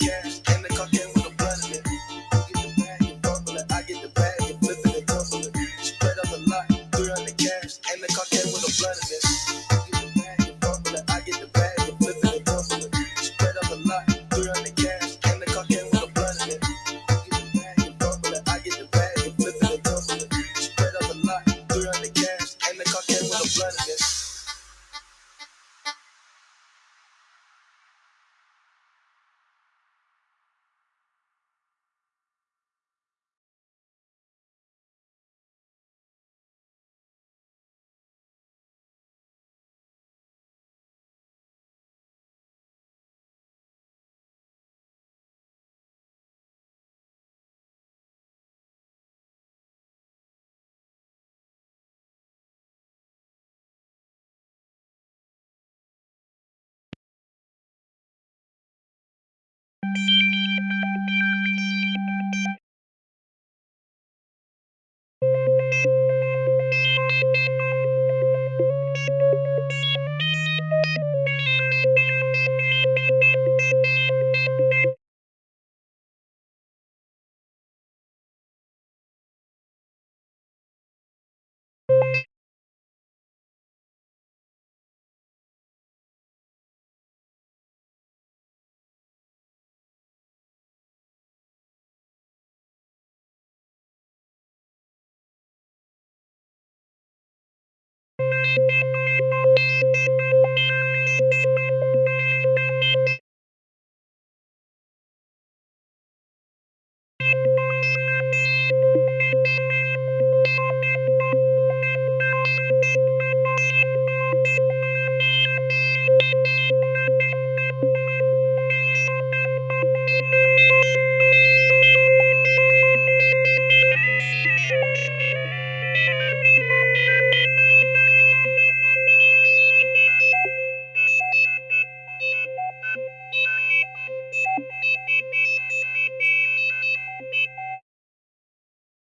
Yeah.